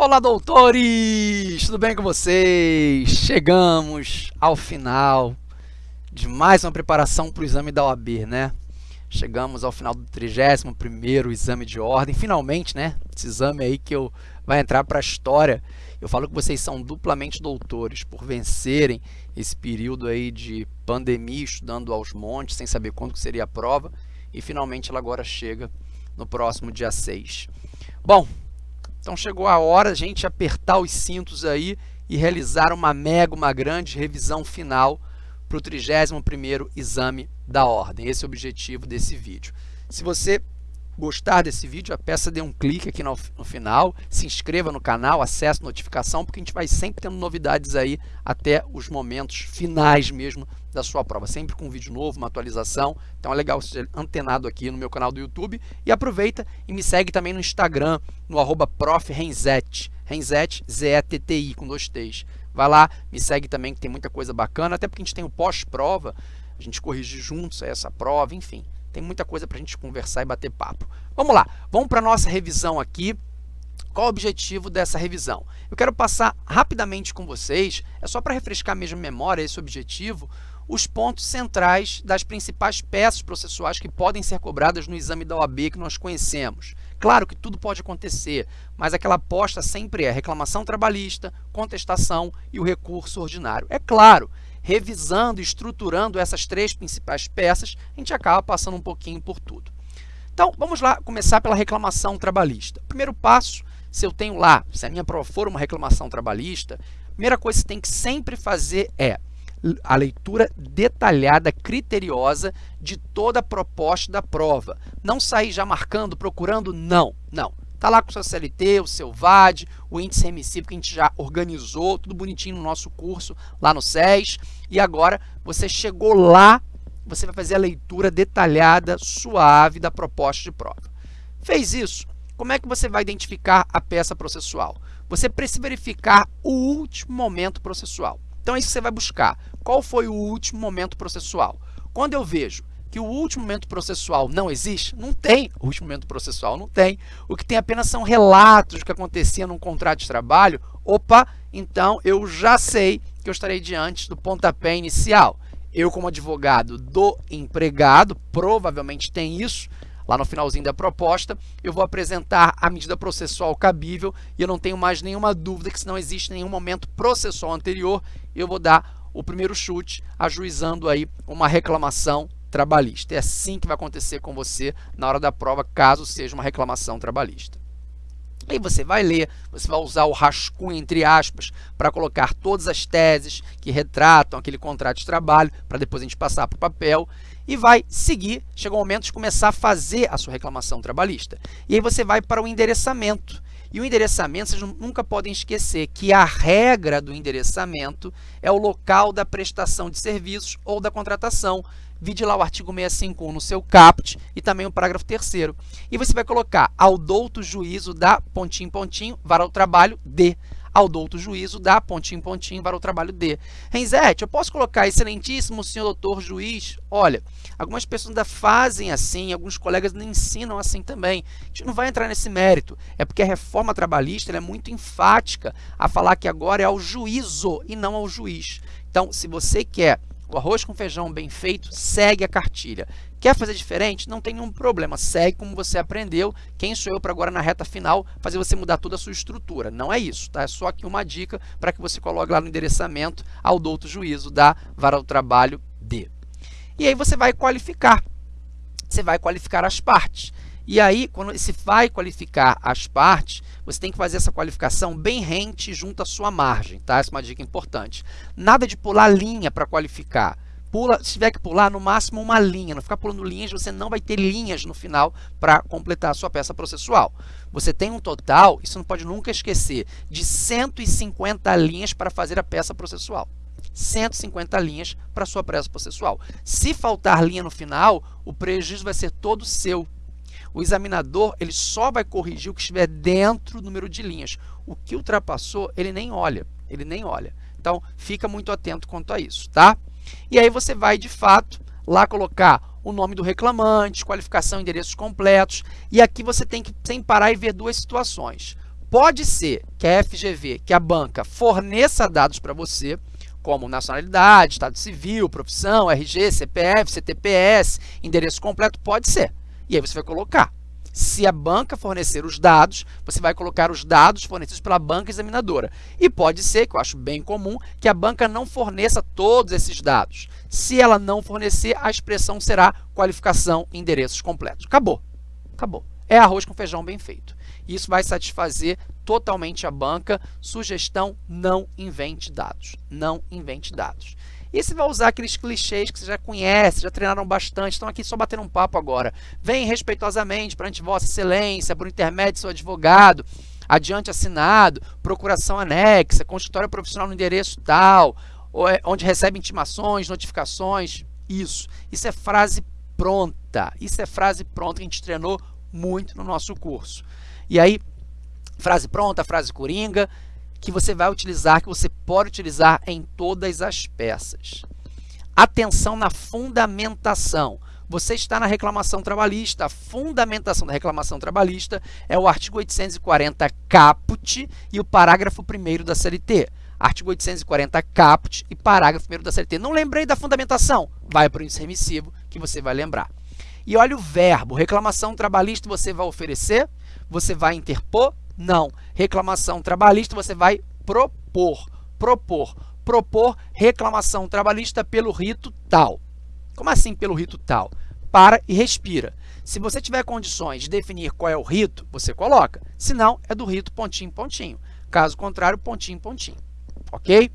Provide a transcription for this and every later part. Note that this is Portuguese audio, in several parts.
Olá, doutores! Tudo bem com vocês? Chegamos ao final de mais uma preparação para o exame da OAB, né? Chegamos ao final do 31º exame de ordem, finalmente, né? Esse exame aí que eu, vai entrar para a história. Eu falo que vocês são duplamente doutores por vencerem esse período aí de pandemia, estudando aos montes, sem saber quando seria a prova, e finalmente ela agora chega no próximo dia 6. Bom, então chegou a hora a gente apertar os cintos aí e realizar uma mega, uma grande revisão final para o 31º exame da ordem. Esse é o objetivo desse vídeo. Se você gostar desse vídeo, a peça dê um clique aqui no, no, final, se inscreva no canal, acesse notificação, porque a gente vai sempre tendo novidades aí até os momentos finais mesmo da sua prova, sempre com um vídeo novo, uma atualização, então é legal ser antenado aqui no meu canal do YouTube e aproveita e me segue também no Instagram, no arroba profrenzete, Renzete, Z-E-T-T-I, com dois T's. Vai lá, me segue também que tem muita coisa bacana, até porque a gente tem o pós-prova, a gente corrige juntos essa prova, enfim. Tem muita coisa para a gente conversar e bater papo. Vamos lá, vamos para a nossa revisão aqui. Qual o objetivo dessa revisão? Eu quero passar rapidamente com vocês, é só para refrescar mesmo a memória esse objetivo, os pontos centrais das principais peças processuais que podem ser cobradas no exame da OAB que nós conhecemos. Claro que tudo pode acontecer, mas aquela aposta sempre é reclamação trabalhista, contestação e o recurso ordinário. É claro revisando estruturando essas três principais peças, a gente acaba passando um pouquinho por tudo. Então, vamos lá começar pela reclamação trabalhista. Primeiro passo, se eu tenho lá, se a minha prova for uma reclamação trabalhista, a primeira coisa que você tem que sempre fazer é a leitura detalhada, criteriosa de toda a proposta da prova. Não sair já marcando, procurando, não, não. Está lá com o seu CLT, o seu VAD, o índice remissivo que a gente já organizou, tudo bonitinho no nosso curso lá no SES. E agora você chegou lá, você vai fazer a leitura detalhada, suave da proposta de prova. Fez isso, como é que você vai identificar a peça processual? Você precisa verificar o último momento processual. Então é isso que você vai buscar. Qual foi o último momento processual? Quando eu vejo que o último momento processual não existe? Não tem. O último momento processual não tem. O que tem apenas são relatos do que acontecia num contrato de trabalho. Opa, então eu já sei que eu estarei diante do pontapé inicial. Eu, como advogado do empregado, provavelmente tem isso, lá no finalzinho da proposta, eu vou apresentar a medida processual cabível e eu não tenho mais nenhuma dúvida que se não existe nenhum momento processual anterior, eu vou dar o primeiro chute, ajuizando aí uma reclamação trabalhista. É assim que vai acontecer com você na hora da prova, caso seja uma reclamação trabalhista. Aí você vai ler, você vai usar o rascunho, entre aspas, para colocar todas as teses que retratam aquele contrato de trabalho, para depois a gente passar para o papel, e vai seguir, chega o momento de começar a fazer a sua reclamação trabalhista. E aí você vai para o endereçamento. E o endereçamento, vocês nunca podem esquecer que a regra do endereçamento é o local da prestação de serviços ou da contratação. Vide lá o artigo 651 no seu CAPT e também o parágrafo 3 E você vai colocar ao douto juízo da pontinho, pontinho, vara o trabalho de ao douto juízo da pontinho, pontinho, para o trabalho de. Renzete, eu posso colocar excelentíssimo senhor doutor juiz? Olha, algumas pessoas ainda fazem assim, alguns colegas não ensinam assim também. A gente não vai entrar nesse mérito, é porque a reforma trabalhista é muito enfática a falar que agora é ao juízo e não ao juiz. Então, se você quer o arroz com feijão bem feito segue a cartilha. Quer fazer diferente? Não tem nenhum problema. Segue como você aprendeu. Quem sou eu para agora na reta final fazer você mudar toda a sua estrutura? Não é isso, tá? É só aqui uma dica para que você coloque lá no endereçamento ao douto juízo da vara do trabalho D. E aí você vai qualificar. Você vai qualificar as partes. E aí, quando se vai qualificar as partes, você tem que fazer essa qualificação bem rente junto à sua margem, tá? Essa é uma dica importante. Nada de pular linha para qualificar. Pula, se tiver que pular, no máximo uma linha. Não ficar pulando linhas, você não vai ter linhas no final para completar a sua peça processual. Você tem um total, isso não pode nunca esquecer, de 150 linhas para fazer a peça processual. 150 linhas para a sua peça processual. Se faltar linha no final, o prejuízo vai ser todo seu. O examinador ele só vai corrigir o que estiver dentro do número de linhas. O que ultrapassou, ele nem olha. Ele nem olha. Então, fica muito atento quanto a isso, tá? E aí você vai, de fato, lá colocar o nome do reclamante, qualificação, endereços completos. E aqui você tem que, sem parar, e ver duas situações. Pode ser que a FGV, que a banca, forneça dados para você, como nacionalidade, estado civil, profissão, RG, CPF, CTPS, endereço completo, pode ser. E aí você vai colocar. Se a banca fornecer os dados, você vai colocar os dados fornecidos pela banca examinadora. E pode ser, que eu acho bem comum, que a banca não forneça todos esses dados. Se ela não fornecer, a expressão será qualificação endereços completos. Acabou. Acabou. É arroz com feijão bem feito. Isso vai satisfazer totalmente a banca. Sugestão, não invente dados. Não invente dados. E você vai usar aqueles clichês que você já conhece, já treinaram bastante, estão aqui só batendo um papo agora. Vem respeitosamente perante Vossa Excelência, por intermédio seu advogado, adiante assinado, procuração anexa, consultório profissional no endereço tal, é, onde recebe intimações, notificações, isso. Isso é frase pronta, isso é frase pronta que a gente treinou muito no nosso curso. E aí, frase pronta, frase coringa, que você vai utilizar, que você pode utilizar em todas as peças. Atenção na fundamentação. Você está na reclamação trabalhista. A fundamentação da reclamação trabalhista é o artigo 840 caput e o parágrafo 1 da CLT. Artigo 840 caput e parágrafo 1 da CLT. Não lembrei da fundamentação? Vai para o índice remissivo que você vai lembrar. E olha o verbo, reclamação trabalhista você vai oferecer, você vai interpor, não. Reclamação trabalhista você vai propor, propor, propor reclamação trabalhista pelo rito tal. Como assim pelo rito tal? Para e respira. Se você tiver condições de definir qual é o rito, você coloca. Se não, é do rito pontinho, pontinho. Caso contrário, pontinho, pontinho. Ok?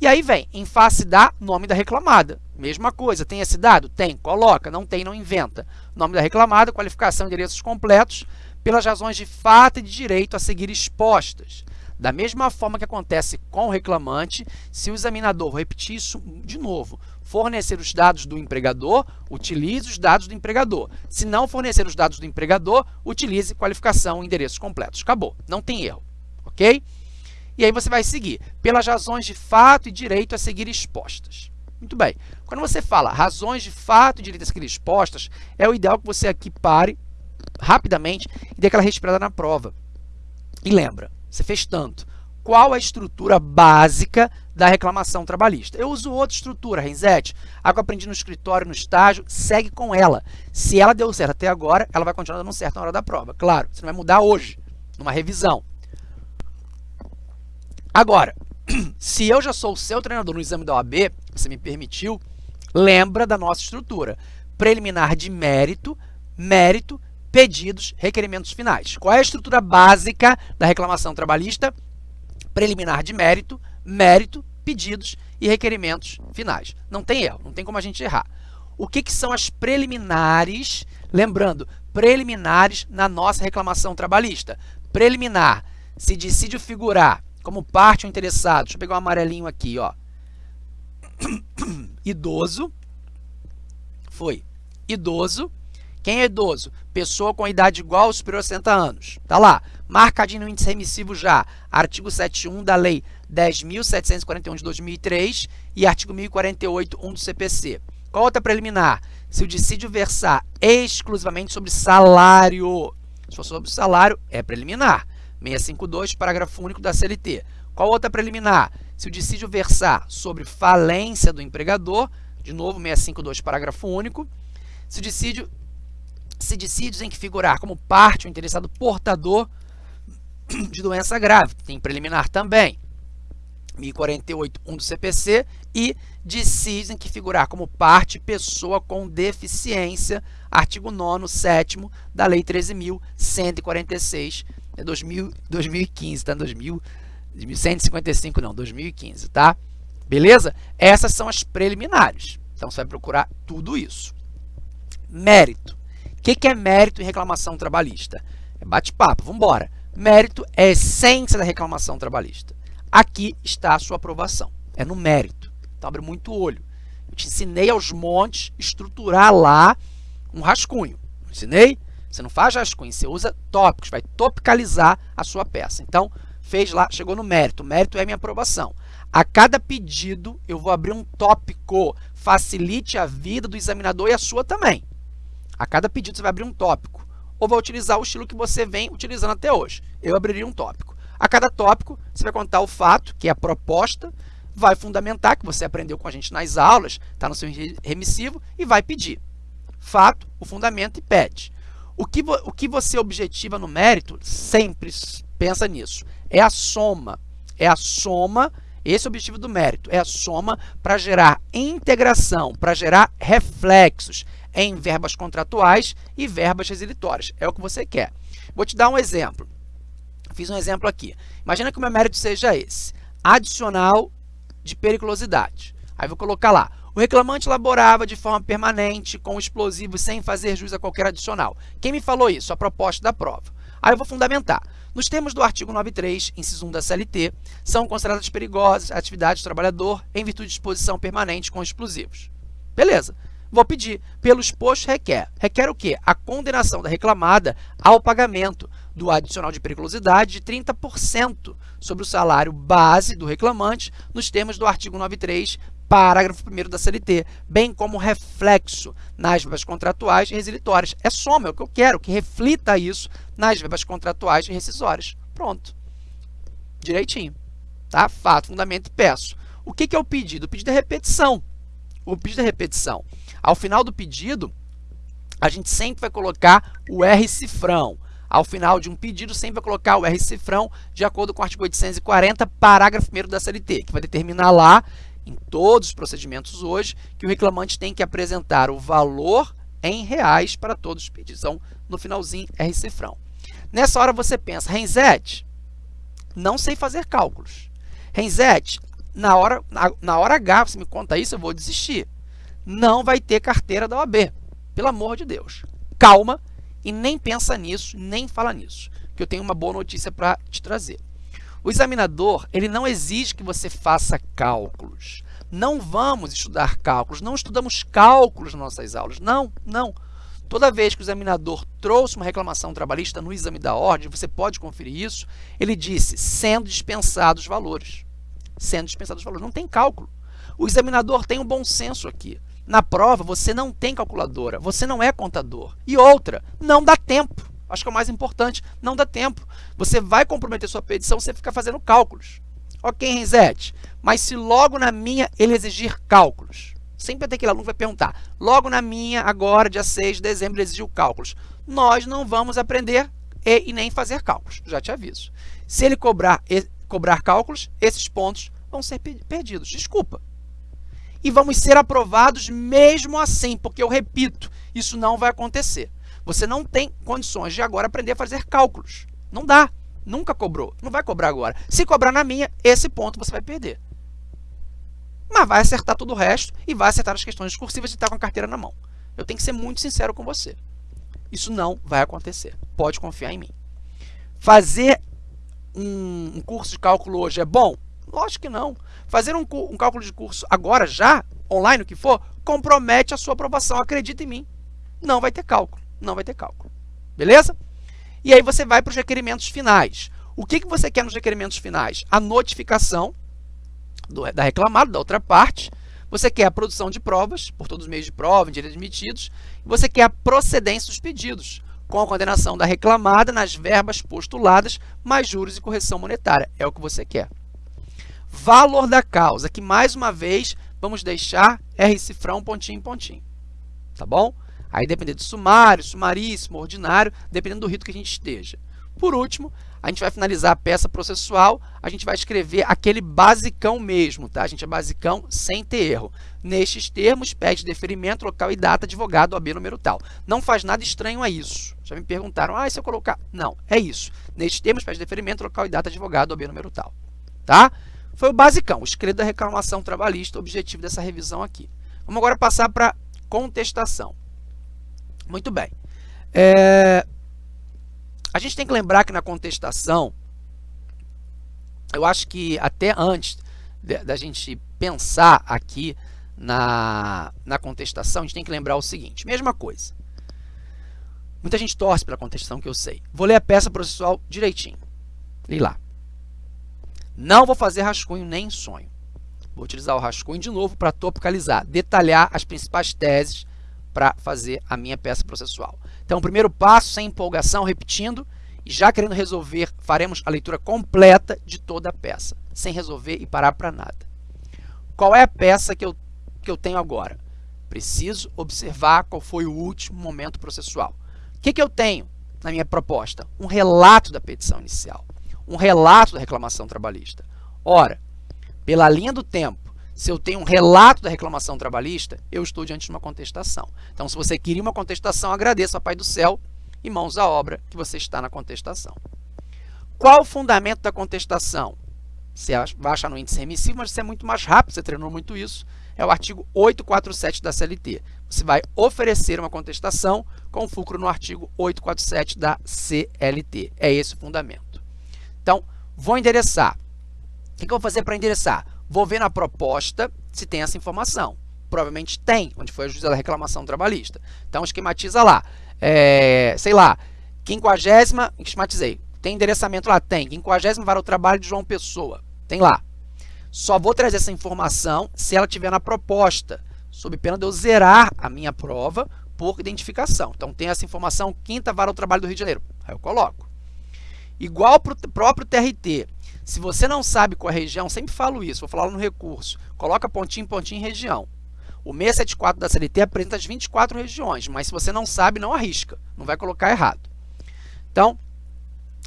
E aí vem, em face da nome da reclamada. Mesma coisa, tem esse dado? Tem, coloca, não tem, não inventa. Nome da reclamada, qualificação, endereços completos, pelas razões de fato e de direito a seguir expostas. Da mesma forma que acontece com o reclamante, se o examinador, repetir isso de novo, fornecer os dados do empregador, utilize os dados do empregador. Se não fornecer os dados do empregador, utilize qualificação e endereços completos. Acabou, não tem erro, ok? E aí você vai seguir, pelas razões de fato e direito a seguir expostas. Muito bem, quando você fala razões de fato e direito a seguir expostas, é o ideal que você aqui pare rapidamente e dê aquela respirada na prova. E lembra, você fez tanto. Qual a estrutura básica da reclamação trabalhista? Eu uso outra estrutura, Renzete. A que eu aprendi no escritório, no estágio, segue com ela. Se ela deu certo até agora, ela vai continuar dando certo na hora da prova. Claro, você não vai mudar hoje, numa revisão. Agora, se eu já sou o seu treinador no exame da OAB, você me permitiu, lembra da nossa estrutura. Preliminar de mérito, mérito, pedidos, requerimentos finais. Qual é a estrutura básica da reclamação trabalhista? Preliminar de mérito, mérito, pedidos e requerimentos finais. Não tem erro, não tem como a gente errar. O que, que são as preliminares? Lembrando, preliminares na nossa reclamação trabalhista. Preliminar, se dissídio figurar como parte ou interessado, deixa eu pegar um amarelinho aqui, ó. Idoso, foi, idoso, quem é idoso? Pessoa com idade igual ou superior a 60 anos. Tá lá, marcadinho no índice remissivo já, artigo 71 da Lei 10.741 de 2003 e artigo 1048.1 do CPC. Qual outra preliminar? Se o dissídio versar exclusivamente sobre salário. Se for sobre salário, é preliminar. 652, parágrafo único da CLT. Qual outra preliminar? Se o dissídio versar sobre falência do empregador, de novo, 652, parágrafo único. Se o dissídio se dissídios em que figurar como parte o interessado portador de doença grave, tem preliminar também, 1048.1 do CPC, e dissídios em que figurar como parte pessoa com deficiência, artigo 9 7 da Lei 13.146 de 2015, tá? 2000, 1155 não, 2015, tá? Beleza? Essas são as preliminares. Então, você vai procurar tudo isso. Mérito. O que, que é mérito em reclamação trabalhista? É bate-papo, vamos embora. Mérito é a essência da reclamação trabalhista. Aqui está a sua aprovação, é no mérito. Então, abre muito olho. Eu te ensinei aos montes estruturar lá um rascunho. Ensinei? Você não faz rascunho, você usa tópicos, vai topicalizar a sua peça. Então, fez lá, chegou no mérito. O mérito é minha aprovação. A cada pedido, eu vou abrir um tópico. Facilite a vida do examinador e a sua também. A cada pedido você vai abrir um tópico ou vai utilizar o estilo que você vem utilizando até hoje. Eu abriria um tópico. A cada tópico, você vai contar o fato, que é a proposta, vai fundamentar, que você aprendeu com a gente nas aulas, está no seu remissivo, e vai pedir. Fato, o fundamento e pede. O que, o que você objetiva no mérito, sempre pensa nisso, é a soma. É a soma, esse é o objetivo do mérito, é a soma para gerar integração, para gerar reflexos em verbas contratuais e verbas resilitórias. É o que você quer. Vou te dar um exemplo. Fiz um exemplo aqui. Imagina que o meu mérito seja esse. Adicional de periculosidade. Aí vou colocar lá. O reclamante laborava de forma permanente com explosivos sem fazer jus a qualquer adicional. Quem me falou isso? A proposta da prova. Aí eu vou fundamentar. Nos termos do artigo 93, inciso 1 da CLT, são consideradas perigosas atividades do trabalhador em virtude de exposição permanente com explosivos. Beleza. Vou pedir. Pelo exposto requer. Requer o quê? A condenação da reclamada ao pagamento do adicional de periculosidade de 30% sobre o salário base do reclamante nos termos do artigo 93, parágrafo 1 da CLT, bem como reflexo nas verbas contratuais e resilitórias. É soma, é o que eu quero, que reflita isso nas verbas contratuais e rescisórias. Pronto. Direitinho. Tá? Fato, fundamento e peço. O que, que é o pedido? O pedido é repetição. O pedido é repetição. Ao final do pedido, a gente sempre vai colocar o R cifrão. Ao final de um pedido, sempre vai colocar o R cifrão de acordo com o artigo 840, parágrafo 1 da CLT, que vai determinar lá, em todos os procedimentos hoje, que o reclamante tem que apresentar o valor em reais para todos os pedidos. Então, no finalzinho, R cifrão. Nessa hora você pensa, Renzete, não sei fazer cálculos. Renzete, na hora, na, na hora H, você me conta isso, eu vou desistir. Não vai ter carteira da OAB. Pelo amor de Deus. Calma e nem pensa nisso, nem fala nisso. Que eu tenho uma boa notícia para te trazer. O examinador, ele não exige que você faça cálculos. Não vamos estudar cálculos, não estudamos cálculos nas nossas aulas. Não, não. Toda vez que o examinador trouxe uma reclamação trabalhista no exame da ordem, você pode conferir isso, ele disse, sendo dispensados os valores. Sendo dispensados os valores. Não tem cálculo. O examinador tem um bom senso aqui. Na prova, você não tem calculadora, você não é contador. E outra, não dá tempo. Acho que é o mais importante, não dá tempo. Você vai comprometer sua petição, você fica fazendo cálculos. Ok, Renzete, mas se logo na minha ele exigir cálculos, Sempre tem aquele aluno vai perguntar, logo na minha, agora, dia 6 de dezembro, ele exigiu cálculos. Nós não vamos aprender e, e nem fazer cálculos, já te aviso. Se ele cobrar, e, cobrar cálculos, esses pontos vão ser perdidos. Desculpa. E vamos ser aprovados mesmo assim, porque eu repito, isso não vai acontecer. Você não tem condições de agora aprender a fazer cálculos. Não dá. Nunca cobrou. Não vai cobrar agora. Se cobrar na minha, esse ponto você vai perder mas vai acertar todo o resto e vai acertar as questões discursivas e estar com a carteira na mão. Eu tenho que ser muito sincero com você. Isso não vai acontecer. Pode confiar em mim. Fazer um curso de cálculo hoje é bom? Lógico que não. Fazer um, um cálculo de curso agora, já, online, o que for, compromete a sua aprovação. Acredita em mim. Não vai ter cálculo. Não vai ter cálculo. Beleza? E aí você vai para os requerimentos finais. O que, que você quer nos requerimentos finais? A notificação do, da reclamada, da outra parte, você quer a produção de provas, por todos os meios de prova, em direitos admitidos, você quer a procedência dos pedidos, com a condenação da reclamada nas verbas postuladas, mais juros e correção monetária. É o que você quer. Valor da causa, que mais uma vez vamos deixar R cifrão pontinho em pontinho. Tá bom? Aí dependendo do sumário, sumaríssimo, ordinário, dependendo do rito que a gente esteja. Por último, a gente vai finalizar a peça processual, a gente vai escrever aquele basicão mesmo, tá? A gente é basicão sem ter erro. Nestes termos, pede deferimento, local e data, advogado, OAB número tal. Não faz nada estranho a isso. Já me perguntaram, ah, se eu colocar... Não, é isso. Nestes termos, pede deferimento, local e data, advogado, OAB número tal. Tá? Foi o basicão, o escrito da reclamação trabalhista, objetivo dessa revisão aqui. Vamos agora passar para contestação. Muito bem. É, a gente tem que lembrar que na contestação, eu acho que até antes da gente pensar aqui na, na contestação, a gente tem que lembrar o seguinte, mesma coisa. Muita gente torce pela contestação, que eu sei. Vou ler a peça processual direitinho. Li lá. Não vou fazer rascunho nem sonho. Vou utilizar o rascunho de novo para topicalizar, detalhar as principais teses para fazer a minha peça processual. Então, o primeiro passo, sem empolgação, repetindo, E já querendo resolver, faremos a leitura completa de toda a peça, sem resolver e parar para nada. Qual é a peça que eu, que eu tenho agora? Preciso observar qual foi o último momento processual. O que, que eu tenho na minha proposta? Um relato da petição inicial, um relato da reclamação trabalhista. Ora, pela linha do tempo, se eu tenho um relato da reclamação trabalhista, eu estou diante de uma contestação. Então, se você queria uma contestação, agradeço a Pai do Céu e mãos à obra que você está na contestação. Qual o fundamento da contestação? Você vai achar no índice remissivo, mas você é muito mais rápido, você treinou muito isso. É o artigo 847 da CLT. Você vai oferecer uma contestação com fulcro no artigo 847 da CLT. É esse o fundamento. Vou endereçar. O que eu vou fazer para endereçar? Vou ver na proposta se tem essa informação. Provavelmente tem, onde foi a reclamação trabalhista. Então, esquematiza lá é, sei lá, quinquagésima, esquematizei, tem endereçamento lá? Tem. Quinquagésima vara o trabalho de João Pessoa. Tem lá. Só vou trazer essa informação se ela tiver na proposta, sob pena de eu zerar a minha prova por identificação. Então, tem essa informação, quinta vara o trabalho do Rio de Janeiro. Aí eu coloco. Igual para o próprio TRT. Se você não sabe qual é a região, sempre falo isso, vou falar no recurso. Coloca pontinho, pontinho, região. O 674 da CLT apresenta as 24 regiões, mas se você não sabe, não arrisca, não vai colocar errado. Então,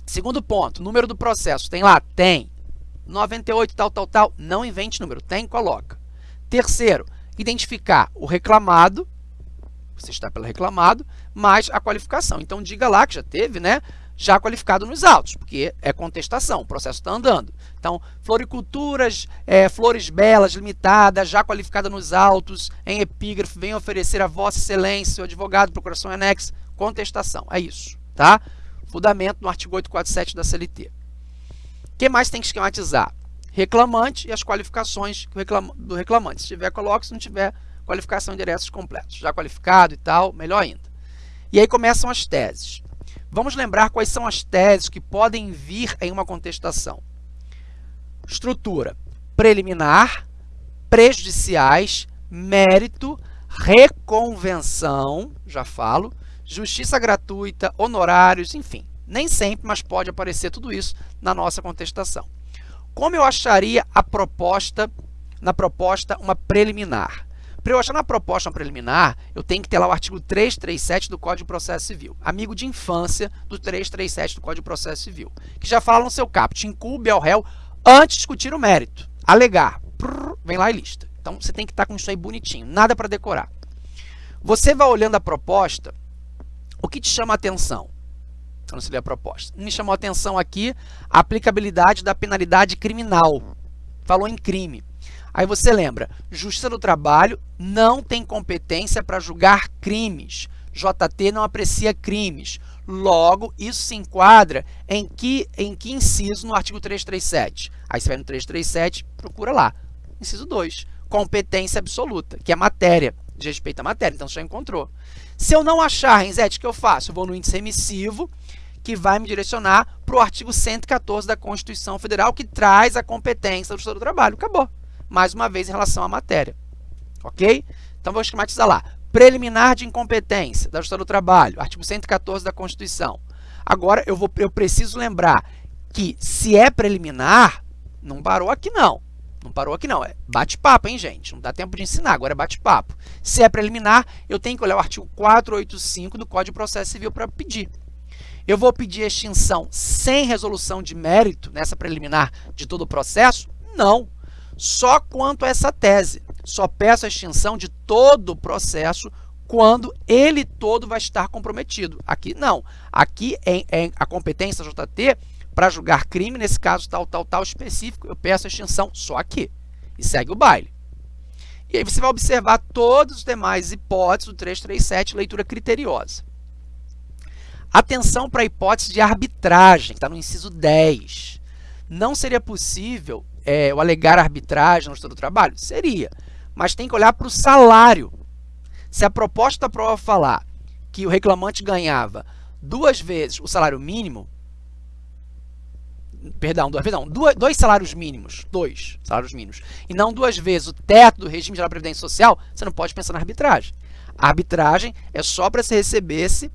segundo ponto, número do processo, tem lá? Tem. 98 tal, tal, tal, não invente número, tem, coloca. Terceiro, identificar o reclamado, você está pelo reclamado, mais a qualificação. Então, diga lá que já teve, né? Já qualificado nos autos, porque é contestação, o processo está andando. Então, floriculturas, é, flores belas, limitadas, já qualificada nos autos, em epígrafe, vem oferecer a vossa excelência, o advogado, procuração anexo, contestação. É isso, tá? Fundamento no artigo 847 da CLT. O que mais tem que esquematizar? Reclamante e as qualificações do reclamante. Se tiver, coloque. Se não tiver, qualificação de endereços completos. Já qualificado e tal, melhor ainda. E aí começam as teses. Vamos lembrar quais são as teses que podem vir em uma contestação. Estrutura preliminar, prejudiciais, mérito, reconvenção, já falo, justiça gratuita, honorários, enfim. Nem sempre, mas pode aparecer tudo isso na nossa contestação. Como eu acharia a proposta, na proposta, uma preliminar? Para eu achar na proposta preliminar, eu tenho que ter lá o artigo 337 do Código de Processo Civil, amigo de infância do 337 do Código de Processo Civil, que já fala no seu caput, incube ao réu antes de discutir o mérito, alegar, prrr, vem lá e lista. Então, você tem que estar com isso aí bonitinho, nada para decorar. Você vai olhando a proposta, o que te chama a atenção? Então, você lê a proposta. Me chamou a atenção aqui a aplicabilidade da penalidade criminal. Falou em crime. Aí você lembra, Justiça do Trabalho não tem competência para julgar crimes. JT não aprecia crimes. Logo, isso se enquadra em que, em que inciso no artigo 337? Aí você vai no 337, procura lá. Inciso 2, competência absoluta, que é matéria, de respeito à matéria. Então, você já encontrou. Se eu não achar, Renzete, o que eu faço? Eu vou no índice remissivo, que vai me direcionar para o artigo 114 da Constituição Federal, que traz a competência do Justiça do Trabalho. Acabou mais uma vez em relação à matéria. Ok? Então, vou esquematizar lá. Preliminar de incompetência da Justiça do Trabalho, artigo 114 da Constituição. Agora, eu, vou, eu preciso lembrar que se é preliminar, não parou aqui não. Não parou aqui não, é bate-papo, hein, gente? Não dá tempo de ensinar, agora é bate-papo. Se é preliminar, eu tenho que olhar o artigo 485 do Código de Processo Civil para pedir. Eu vou pedir extinção sem resolução de mérito nessa preliminar de todo o processo? Não só quanto a essa tese. Só peço a extinção de todo o processo quando ele todo vai estar comprometido. Aqui não. Aqui é, é a competência JT para julgar crime, nesse caso tal, tal, tal específico, eu peço a extinção só aqui. E segue o baile. E aí você vai observar todas as demais hipóteses do 337, leitura criteriosa. Atenção para a hipótese de arbitragem, que está no inciso 10. Não seria possível é, o alegar arbitragem no estudo do trabalho? Seria, mas tem que olhar para o salário. Se a proposta da prova falar que o reclamante ganhava duas vezes o salário mínimo, perdão, perdão dois, dois salários mínimos, dois salários mínimos, e não duas vezes o teto do regime geral de previdência social, você não pode pensar na arbitragem. A arbitragem é só para se recebesse,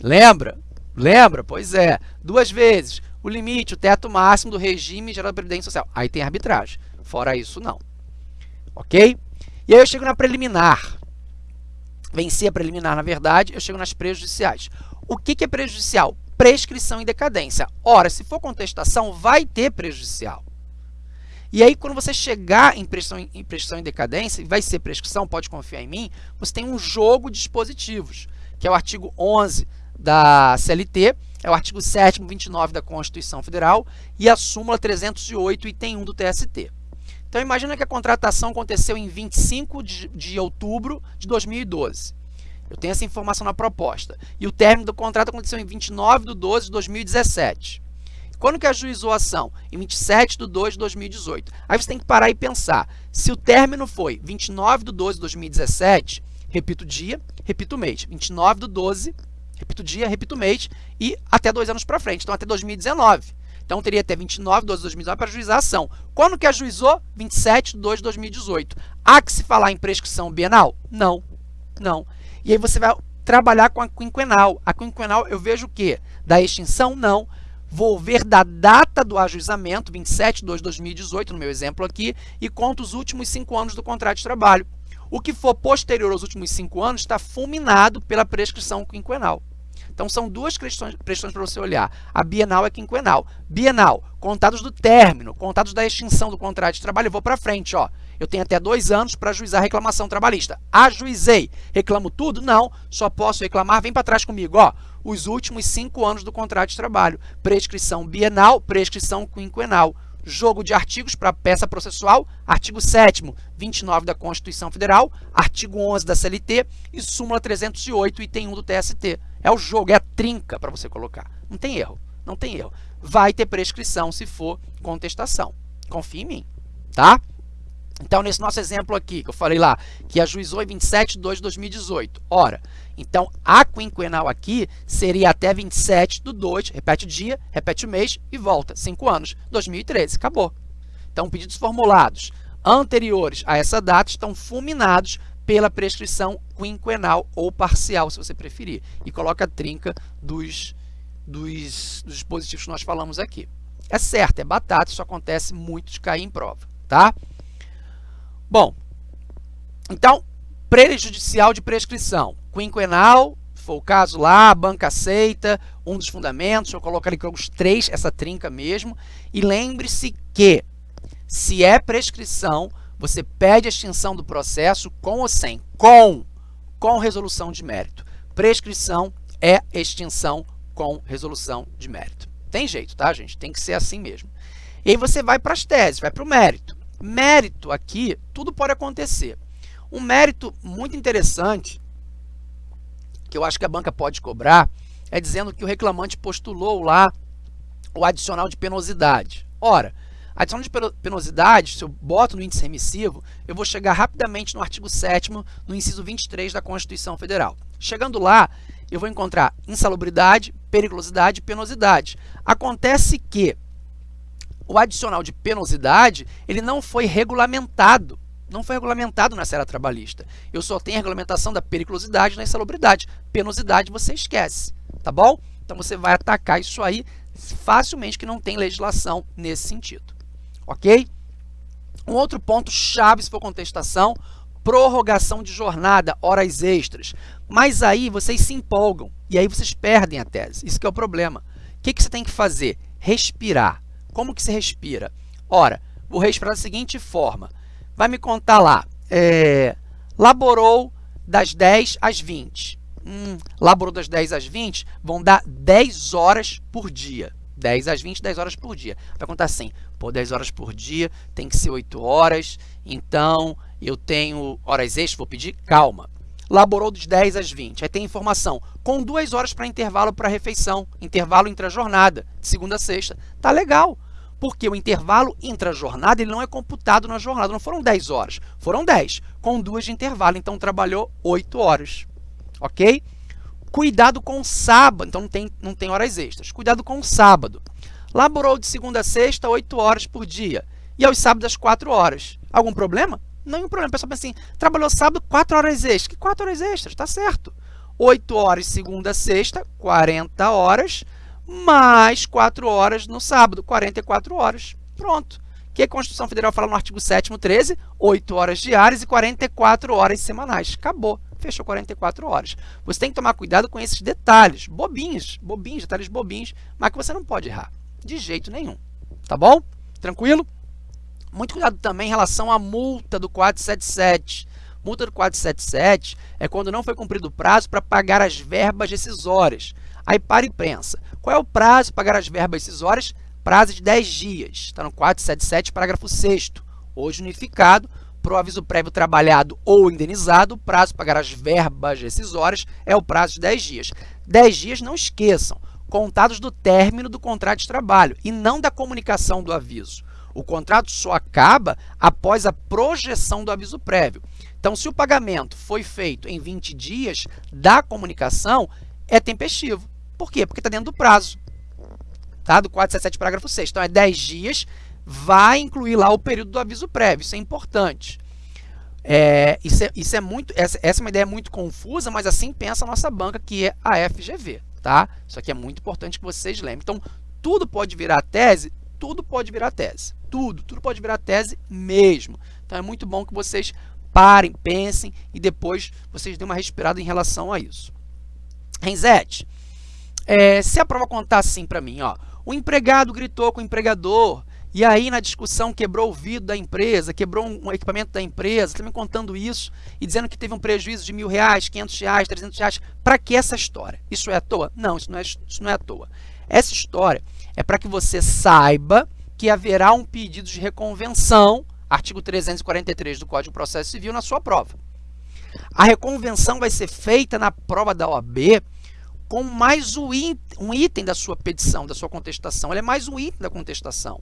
lembra, Lembra? Pois é. Duas vezes. O limite, o teto máximo do regime geral da Previdência Social. Aí tem arbitragem. Fora isso, não. Ok? E aí eu chego na preliminar. Venci a preliminar, na verdade, eu chego nas prejudiciais. O que, que é prejudicial? Prescrição e decadência. Ora, se for contestação, vai ter prejudicial. E aí, quando você chegar em prescrição, em prescrição e decadência, vai ser prescrição, pode confiar em mim, você tem um jogo de dispositivos, que é o artigo 11 da CLT, é o artigo 7 29 da Constituição Federal e a súmula 308, item 1 do TST. Então, imagina que a contratação aconteceu em 25 de, de outubro de 2012. Eu tenho essa informação na proposta. E o término do contrato aconteceu em 29 de 12 de 2017. Quando que ajuizou a ação? Em 27 de 2 de 2018. Aí você tem que parar e pensar. Se o término foi 29 de 12 de 2017, repito o dia, repito o mês. 29 de 12, repito dia, repito mês e até dois anos para frente. Então, até 2019. Então, teria até 29 de 12 de 2019 para ajuizar a ação. Quando que ajuizou? 27 de 2 de 2018. Há que se falar em prescrição bienal? Não, não. E aí você vai trabalhar com a quinquenal. A quinquenal eu vejo o quê? Da extinção? Não. Vou ver da data do ajuizamento, 27 de 2 de 2018, no meu exemplo aqui, e conto os últimos cinco anos do contrato de trabalho. O que for posterior aos últimos cinco anos está fulminado pela prescrição quinquenal. Então, são duas questões, para você olhar. A bienal é quinquenal. Bienal, contados do término, contados da extinção do contrato de trabalho, eu vou para frente. Ó. Eu tenho até dois anos para ajuizar a reclamação trabalhista. Ajuizei. Reclamo tudo? Não. Só posso reclamar. Vem para trás comigo. Ó. Os últimos cinco anos do contrato de trabalho. Prescrição bienal, prescrição quinquenal jogo de artigos para peça processual, artigo 7 29 da Constituição Federal, artigo 11 da CLT e súmula 308, item 1 do TST. É o jogo, é a trinca para você colocar. Não tem erro, não tem erro. Vai ter prescrição se for contestação. Confie em mim, tá? Então, nesse nosso exemplo aqui, que eu falei lá, que ajuizou em 27 de 2 de 2018. Ora, então, a quinquenal aqui seria até 27 do 2, repete o dia, repete o mês e volta. 5 anos, 2013, acabou. Então, pedidos formulados anteriores a essa data estão fulminados pela prescrição quinquenal ou parcial, se você preferir. E coloca a trinca dos, dos, dos dispositivos que nós falamos aqui. É certo, é batata, isso acontece muito de cair em prova, tá? Bom, então, prejudicial de prescrição. Quinquenal, for o caso lá, a banca aceita, um dos fundamentos, eu coloco ali os três, essa trinca mesmo. E lembre-se que, se é prescrição, você pede a extinção do processo com ou sem? Com, com resolução de mérito. Prescrição é extinção com resolução de mérito. Tem jeito, tá, gente? Tem que ser assim mesmo. E aí você vai para as teses, vai para o mérito. Mérito aqui, tudo pode acontecer. Um mérito muito interessante, que eu acho que a banca pode cobrar, é dizendo que o reclamante postulou lá o adicional de penosidade. Ora, adicional de penosidade, se eu boto no índice remissivo, eu vou chegar rapidamente no artigo 7 no inciso 23 da Constituição Federal. Chegando lá, eu vou encontrar insalubridade, periculosidade e penosidade. Acontece que o adicional de penosidade ele não foi regulamentado. Não foi regulamentado na série trabalhista. Eu só tenho a regulamentação da periculosidade da insalubridade. Penosidade você esquece, tá bom? Então você vai atacar isso aí facilmente que não tem legislação nesse sentido. Ok? Um outro ponto chave se for contestação, prorrogação de jornada, horas extras. Mas aí vocês se empolgam e aí vocês perdem a tese. Isso que é o problema. O que, que você tem que fazer? Respirar. Como que se respira? Ora, vou respirar da seguinte forma. Vai me contar lá, é, laborou das 10 às 20. Hum, laborou das 10 às 20, vão dar 10 horas por dia. 10 às 20, 10 horas por dia. Vai contar assim, pô, 10 horas por dia, tem que ser 8 horas, então eu tenho horas extras, vou pedir calma. Laborou dos 10 às 20, aí tem informação, com 2 horas para intervalo para refeição, intervalo intra-jornada, de segunda a sexta. Tá legal, porque o intervalo intra-jornada não é computado na jornada. Não foram 10 horas, foram 10, com duas de intervalo. Então, trabalhou 8 horas. Ok? Cuidado com o sábado. Então, não tem, não tem horas extras. Cuidado com o sábado. Laborou de segunda a sexta, 8 horas por dia. E aos sábados, 4 horas. Algum problema? Nenhum problema. O pessoal pensa assim, trabalhou sábado, 4 horas extras. Que 4 horas extras? Está certo. 8 horas segunda a sexta, 40 horas, mais 4 horas no sábado, 44 horas. Pronto. O que a Constituição Federal fala no artigo 7º 13? 8 horas diárias e 44 horas semanais. Acabou. Fechou 44 horas. Você tem que tomar cuidado com esses detalhes, bobinhos, bobinhos, detalhes bobinhos, mas que você não pode errar. De jeito nenhum. Tá bom? Tranquilo? Muito cuidado também em relação à multa do 477. Multa do 477 é quando não foi cumprido o prazo para pagar as verbas decisórias. Aí para pensa, qual é o prazo para pagar as verbas decisórias? Prazo de 10 dias. Está no 477, parágrafo 6 Hoje unificado, para o aviso prévio trabalhado ou indenizado, o prazo para pagar as verbas decisórias é o prazo de 10 dias. 10 dias, não esqueçam, contados do término do contrato de trabalho e não da comunicação do aviso. O contrato só acaba após a projeção do aviso prévio. Então, se o pagamento foi feito em 20 dias da comunicação, é tempestivo. Por quê? Porque está dentro do prazo. Tá? Do 477, parágrafo 6. Então, é 10 dias, vai incluir lá o período do aviso prévio. Isso é importante. É, isso, é, isso é muito, essa, essa é uma ideia muito confusa, mas assim pensa a nossa banca, que é a FGV. Tá? Isso aqui é muito importante que vocês lembrem. Então, tudo pode virar tese? Tudo pode virar tese. Tudo, tudo pode virar tese mesmo. Então, é muito bom que vocês parem, pensem e depois vocês dêem uma respirada em relação a isso. Renzete, é, se a prova contar assim para mim, ó, o empregado gritou com o empregador e aí na discussão quebrou o vidro da empresa, quebrou um equipamento da empresa, também contando isso e dizendo que teve um prejuízo de mil reais, quinhentos reais, trezentos reais. Para que essa história? Isso é à toa? Não, isso não é, isso não é à toa. Essa história é para que você saiba que haverá um pedido de reconvenção artigo 343 do Código de Processo Civil, na sua prova. A reconvenção vai ser feita na prova da OAB com mais um item da sua petição, da sua contestação. Ela é mais um item da contestação.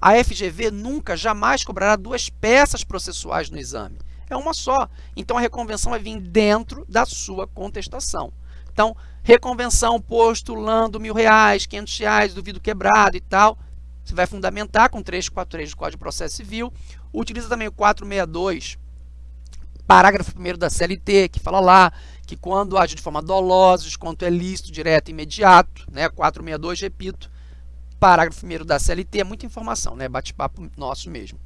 A FGV nunca, jamais cobrará duas peças processuais no exame. É uma só. Então, a reconvenção vai vir dentro da sua contestação. Então, reconvenção postulando mil reais, quinhentos reais, duvido quebrado e tal. Você vai fundamentar com 343 do Código de Processo Civil. Utiliza também o 462, parágrafo 1 da CLT, que fala lá que quando age de forma dolosa, quanto é lícito, direto e imediato, né? 462, repito, parágrafo 1 da CLT, é muita informação, né? Bate-papo nosso mesmo.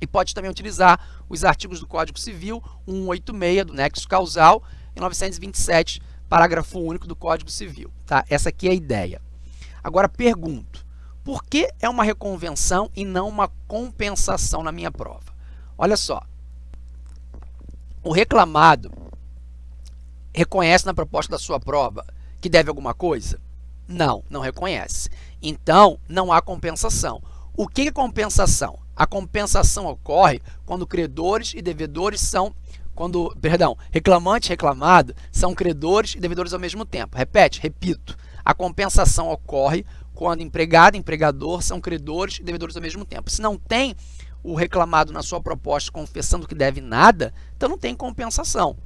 E pode também utilizar os artigos do Código Civil, 186 do nexo causal e 927, parágrafo único do Código Civil. Tá? Essa aqui é a ideia. Agora pergunto, por que é uma reconvenção e não uma compensação na minha prova? Olha só, o reclamado reconhece na proposta da sua prova que deve alguma coisa? Não, não reconhece. Então, não há compensação. O que é compensação? A compensação ocorre quando credores e devedores são quando, perdão, reclamante e reclamado são credores e devedores ao mesmo tempo. Repete, repito. A compensação ocorre quando empregado e empregador são credores e devedores ao mesmo tempo. Se não tem o reclamado na sua proposta confessando que deve nada, então não tem compensação.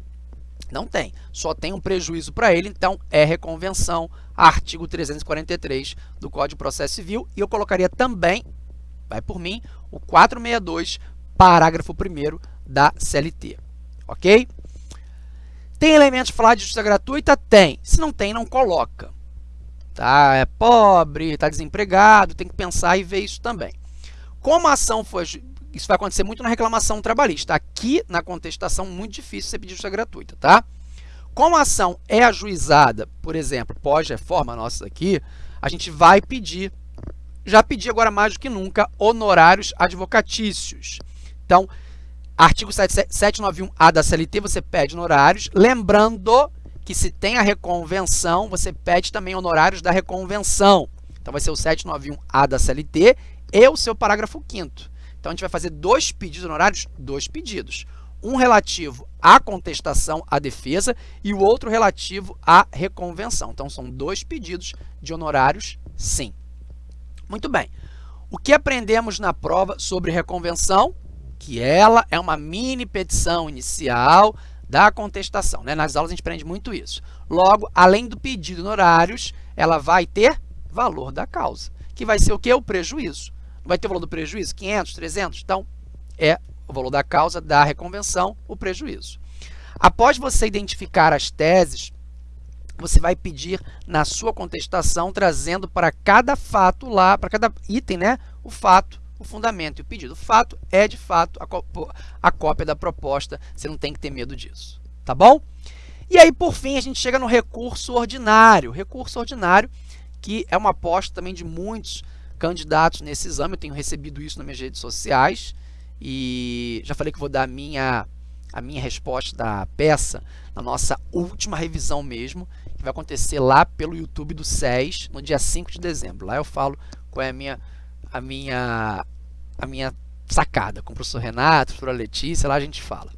Não tem. Só tem um prejuízo para ele, então é reconvenção, artigo 343 do Código de Processo Civil. E eu colocaria também, vai por mim, o 462, parágrafo 1 da CLT. Ok? Tem elementos para falar de justiça gratuita? Tem. Se não tem, não coloca tá? é pobre, está desempregado, tem que pensar e ver isso também. Como a ação foi... Isso vai acontecer muito na reclamação trabalhista. Aqui, na contestação, muito difícil você pedir justiça gratuita, tá? Como a ação é ajuizada, por exemplo, pós-reforma nossa aqui, a gente vai pedir, já pedi agora mais do que nunca, honorários advocatícios. Então, artigo 791A da CLT, você pede honorários, lembrando que se tem a reconvenção, você pede também honorários da reconvenção. Então, vai ser o 791A da CLT e o seu parágrafo 5 Então, a gente vai fazer dois pedidos honorários, dois pedidos. Um relativo à contestação à defesa e o outro relativo à reconvenção. Então, são dois pedidos de honorários, sim. Muito bem. O que aprendemos na prova sobre reconvenção? Que ela é uma mini petição inicial da contestação. Né? Nas aulas a gente aprende muito isso. Logo, além do pedido honorários, ela vai ter valor da causa, que vai ser o que? O prejuízo. Vai ter o valor do prejuízo? 500, 300? Então, é o valor da causa da reconvenção, o prejuízo. Após você identificar as teses você vai pedir na sua contestação, trazendo para cada fato lá, para cada item, né, o fato, o fundamento e o pedido. O fato é, de fato, a cópia da proposta, você não tem que ter medo disso, tá bom? E aí, por fim, a gente chega no recurso ordinário. Recurso ordinário, que é uma aposta também de muitos candidatos nesse exame, eu tenho recebido isso nas minhas redes sociais, e já falei que vou dar a minha, a minha resposta da peça na nossa última revisão mesmo, que vai acontecer lá pelo YouTube do SES, no dia 5 de dezembro. Lá eu falo qual é a minha, a minha, a minha sacada com o professor Renato, a professora Letícia, lá a gente fala.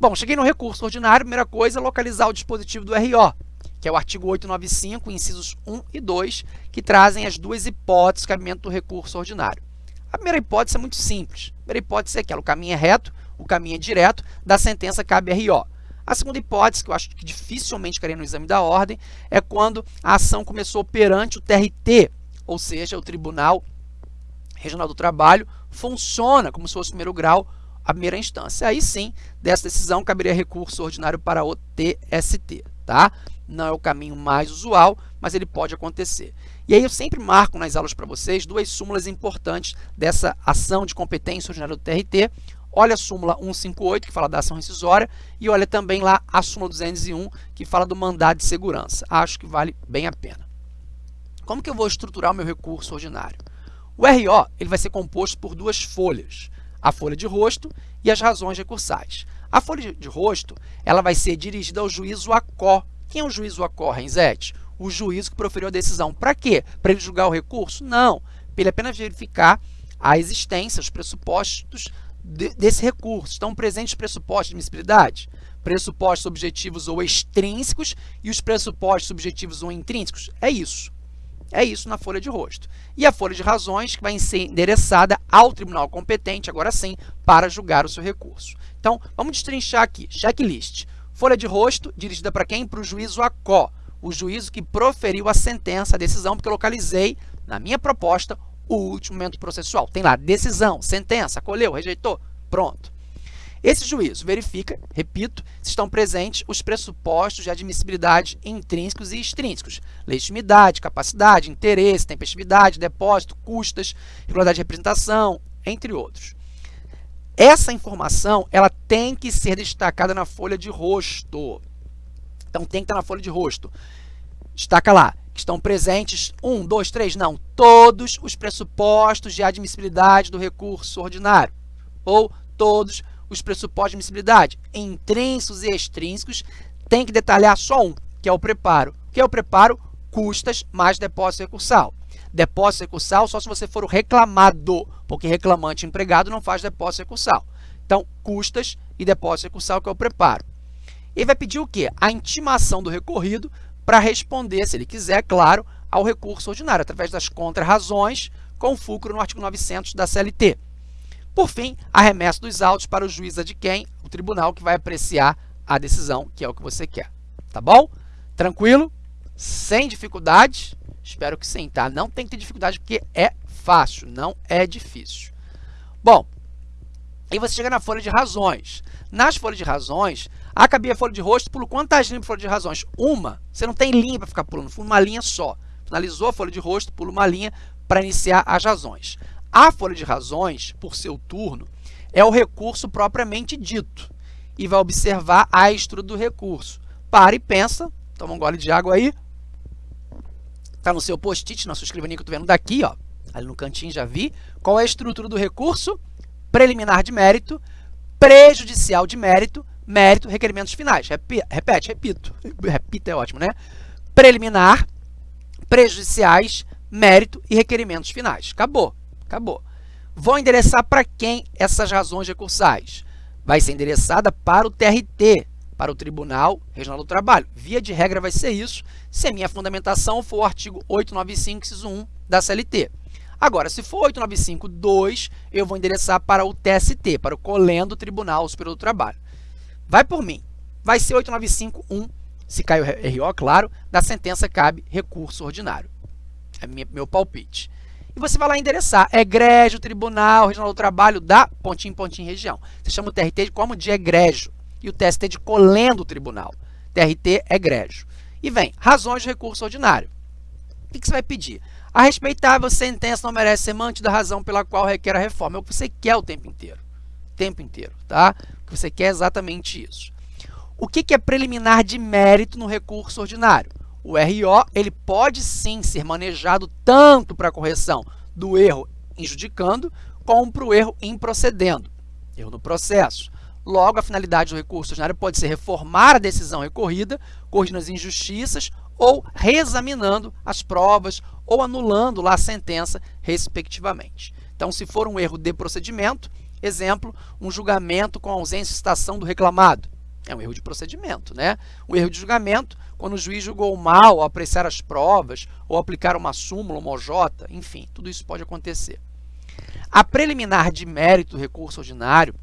Bom, cheguei no recurso ordinário, primeira coisa, localizar o dispositivo do RO, que é o artigo 895, incisos 1 e 2, que trazem as duas hipóteses de cabimento do recurso ordinário. A primeira hipótese é muito simples. A primeira hipótese é aquela, o caminho é reto, o caminho é direto, da sentença cabe RO. A segunda hipótese, que eu acho que dificilmente cairia no exame da ordem, é quando a ação começou perante o TRT, ou seja, o Tribunal Regional do Trabalho, funciona como se fosse o primeiro grau a primeira instância. Aí sim, dessa decisão, caberia recurso ordinário para o TST, tá? Não é o caminho mais usual, mas ele pode acontecer. E aí eu sempre marco nas aulas para vocês duas súmulas importantes dessa ação de competência ordinária do TRT. Olha a súmula 158, que fala da ação rescisória, e olha também lá a súmula 201, que fala do mandado de segurança. Acho que vale bem a pena. Como que eu vou estruturar o meu recurso ordinário? O RO ele vai ser composto por duas folhas a folha de rosto e as razões recursais. A folha de rosto ela vai ser dirigida ao juízo ACO. Quem é o juízo ACO, Renzete? O juízo que proferiu a decisão. Para quê? Para ele julgar o recurso? Não. Para ele apenas verificar a existência, os pressupostos de, desse recurso. Estão presentes os pressupostos de admissibilidade? Pressupostos objetivos ou extrínsecos e os pressupostos subjetivos ou intrínsecos? É isso. É isso na folha de rosto. E a folha de razões que vai ser endereçada ao tribunal competente, agora sim, para julgar o seu recurso. Então, vamos destrinchar aqui. Checklist. Folha de rosto, dirigida para quem? Para o juízo ACO, o juízo que proferiu a sentença, a decisão, porque eu localizei, na minha proposta, o último momento processual. Tem lá decisão, sentença, acolheu, rejeitou, pronto. Esse juízo verifica, repito, se estão presentes os pressupostos de admissibilidade intrínsecos e extrínsecos, legitimidade, capacidade, interesse, tempestividade, depósito, custas, regularidade de representação, entre outros. Essa informação ela tem que ser destacada na folha de rosto. Então, tem que estar na folha de rosto. Destaca lá, que estão presentes, um, dois, três, não, todos os pressupostos de admissibilidade do recurso ordinário, ou todos os pressupostos de admissibilidade, intrínsecos e extrínsecos, tem que detalhar só um, que é o preparo. O que é o preparo? Custas mais depósito recursal. Depósito recursal só se você for o reclamado, porque reclamante empregado não faz depósito recursal. Então, custas e depósito recursal, que é o preparo. Ele vai pedir o quê? A intimação do recorrido para responder, se ele quiser, claro, ao recurso ordinário, através das contrarrazões, com fulcro no artigo 900 da CLT. Por fim, a remessa dos autos para o juiz de quem? O tribunal que vai apreciar a decisão, que é o que você quer. Tá bom? Tranquilo? Sem dificuldade? Espero que sim, tá? Não tem que ter dificuldade porque é fácil, não é difícil. Bom, aí você chega na folha de razões. Nas folhas de razões, acabei a folha de rosto, pulo quantas linhas para folha de razões? Uma. Você não tem linha para ficar pulando, uma linha só. Finalizou a folha de rosto, pula uma linha para iniciar as razões. A folha de razões, por seu turno, é o recurso propriamente dito e vai observar a estrutura do recurso. Para e pensa, toma um gole de água aí. Está no seu post-it, na sua escrivaninha que eu estou vendo daqui, ó, ali no cantinho já vi. Qual é a estrutura do recurso? Preliminar de mérito, prejudicial de mérito, mérito, requerimentos finais. Repete, repito. Repita é ótimo, né? Preliminar, prejudiciais, mérito e requerimentos finais. Acabou. Acabou. Vou endereçar para quem essas razões recursais? Vai ser endereçada para o TRT, para o Tribunal Regional do Trabalho. Via de regra vai ser isso, se a minha fundamentação for o artigo 895, inciso 1 da CLT. Agora, se for 895.2, eu vou endereçar para o TST, para o Colendo Tribunal Superior do Trabalho. Vai por mim. Vai ser 895.1, se cai o RO, claro, da sentença cabe recurso ordinário. É meu palpite e você vai lá endereçar. Egrégio, Tribunal Regional do Trabalho da pontinho, pontinho, região. Você chama o TRT como de egrégio e o TST de colendo o tribunal. TRT, egrégio. E vem, razões de recurso ordinário. O que, que você vai pedir? A respeitável sentença não merece ser mantida a razão pela qual requer a reforma. É o que você quer o tempo inteiro. O tempo inteiro, tá? O que você quer é exatamente isso. O que, que é preliminar de mérito no recurso ordinário? O RO ele pode sim ser manejado tanto para a correção do erro injudicando, como para o erro improcedendo, erro no processo. Logo, a finalidade do recurso ordinário pode ser reformar a decisão recorrida, corrigindo as injustiças ou reexaminando as provas ou anulando lá a sentença, respectivamente. Então, se for um erro de procedimento, exemplo, um julgamento com ausência de citação do reclamado, é um erro de procedimento, né? Um erro de julgamento, quando o juiz julgou mal ao apreciar as provas ou aplicar uma súmula, uma OJ, enfim, tudo isso pode acontecer. A preliminar de mérito do recurso ordinário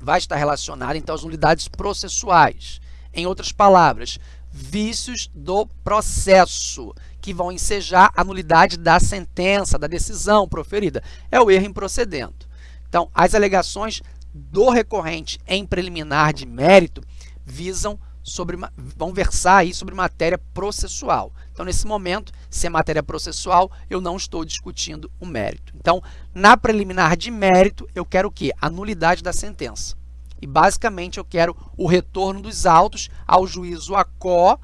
vai estar relacionada, então, às unidades processuais. Em outras palavras, vícios do processo, que vão ensejar a nulidade da sentença, da decisão proferida. É o erro improcedendo. Então, as alegações do recorrente em preliminar de mérito visam sobre, vão versar aí sobre matéria processual. Então, nesse momento, se é matéria processual, eu não estou discutindo o mérito. Então, na preliminar de mérito, eu quero o quê? A nulidade da sentença. E, basicamente, eu quero o retorno dos autos ao juízo ACO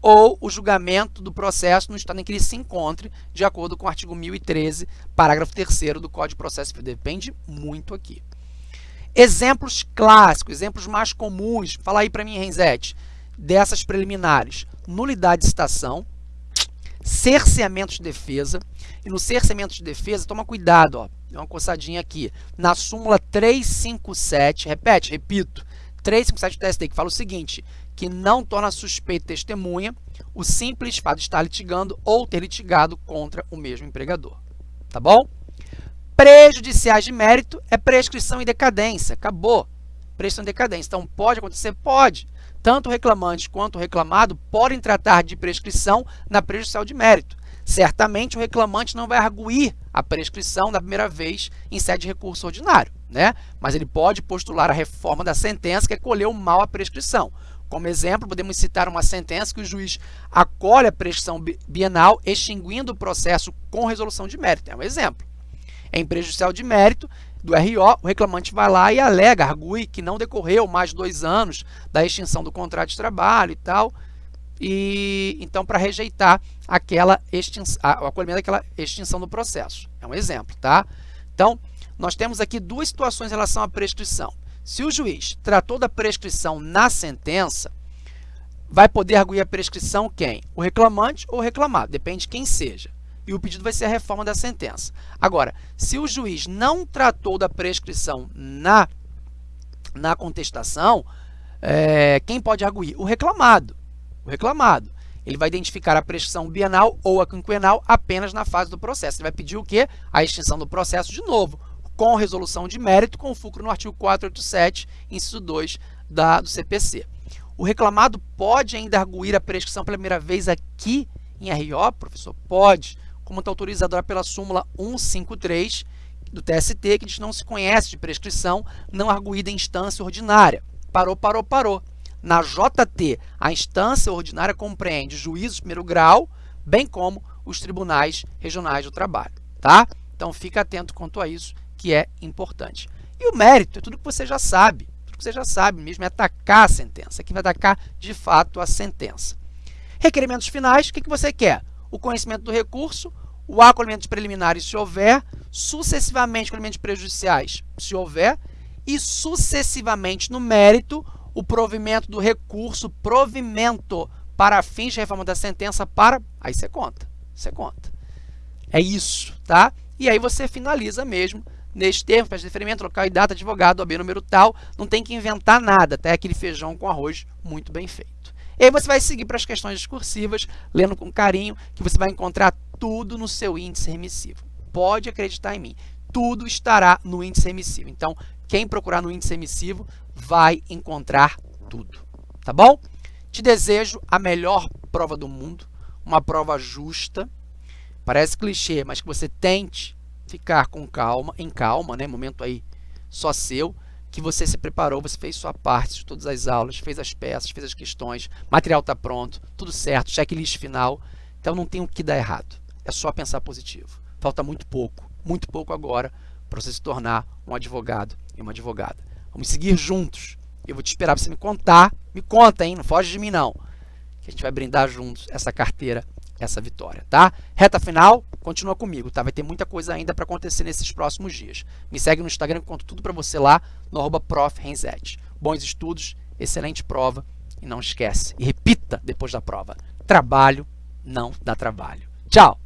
ou o julgamento do processo no estado em que ele se encontre, de acordo com o artigo 1013, parágrafo 3 do Código de Processo. Depende muito aqui. Exemplos clássicos, exemplos mais comuns, fala aí para mim, Renzete, dessas preliminares. Nulidade de citação, cerceamento de defesa. E no cerceamento de defesa, toma cuidado, ó, dá uma coçadinha aqui. Na súmula 357, repete, repito, 357 do TST, que fala o seguinte, que não torna suspeito testemunha o simples fato de estar litigando ou ter litigado contra o mesmo empregador. Tá bom? Prejudiciais de mérito é prescrição e decadência. Acabou. Prescrição e decadência. Então, pode acontecer? Pode. Tanto o reclamante quanto o reclamado podem tratar de prescrição na prejudicial de mérito. Certamente, o reclamante não vai arguir a prescrição da primeira vez em sede de recurso ordinário, né? mas ele pode postular a reforma da sentença que acolheu mal a prescrição. Como exemplo, podemos citar uma sentença que o juiz acolhe a prescrição bienal, extinguindo o processo com resolução de mérito. É um exemplo em prejudicial de mérito do RO, o reclamante vai lá e alega, argui que não decorreu mais dois anos da extinção do contrato de trabalho e tal, e então para rejeitar aquela extinção, o acolhimento daquela extinção do processo. É um exemplo, tá? Então, nós temos aqui duas situações em relação à prescrição. Se o juiz tratou da prescrição na sentença, vai poder arguir a prescrição quem? O reclamante ou o reclamado, depende de quem seja e o pedido vai ser a reforma da sentença. Agora, se o juiz não tratou da prescrição na, na contestação, é, quem pode arguir? O reclamado. O reclamado. Ele vai identificar a prescrição bienal ou a quinquenal apenas na fase do processo. Ele vai pedir o quê? A extinção do processo de novo, com resolução de mérito, com fulcro no artigo 487, inciso 2 da, do CPC. O reclamado pode ainda arguir a prescrição pela primeira vez aqui em RO, professor? Pode como está autorizadora pela súmula 153 do TST, que diz não se conhece de prescrição não arguída em instância ordinária. Parou, parou, parou. Na JT, a instância ordinária compreende juízos de primeiro grau, bem como os tribunais regionais do trabalho. Tá? Então, fica atento quanto a isso, que é importante. E o mérito é tudo que você já sabe. Tudo que você já sabe mesmo é atacar a sentença. Aqui vai atacar, de fato, a sentença. Requerimentos finais, o que, que você quer? O conhecimento do recurso, o acolhimento preliminares, se houver, sucessivamente acolhimentos prejudiciais, se houver, e sucessivamente no mérito, o provimento do recurso, provimento para fins de reforma da sentença para... Aí você conta, você conta. É isso, tá? E aí você finaliza mesmo neste termo, faz deferimento, local e data, advogado, OB número tal, não tem que inventar nada, até tá? aquele feijão com arroz muito bem feito. E aí você vai seguir para as questões discursivas, lendo com carinho, que você vai encontrar tudo no seu índice remissivo. Pode acreditar em mim, tudo estará no índice remissivo. Então, quem procurar no índice remissivo vai encontrar tudo, tá bom? Te desejo a melhor prova do mundo, uma prova justa, parece clichê, mas que você tente ficar com calma, em calma, né? Momento aí só seu, que você se preparou, você fez sua parte de todas as aulas, fez as peças, fez as questões, material está pronto, tudo certo, checklist final. Então não tem o que dar errado. É só pensar positivo. Falta muito pouco, muito pouco agora para você se tornar um advogado e uma advogada. Vamos seguir juntos. Eu vou te esperar para você me contar. Me conta, hein? Não foge de mim, não. Que a gente vai brindar juntos essa carteira, essa vitória, tá? Reta final, continua comigo, tá? Vai ter muita coisa ainda para acontecer nesses próximos dias. Me segue no Instagram, conto tudo para você lá, no arroba Bons estudos, excelente prova e não esquece. E repita depois da prova. Trabalho não dá trabalho. Tchau!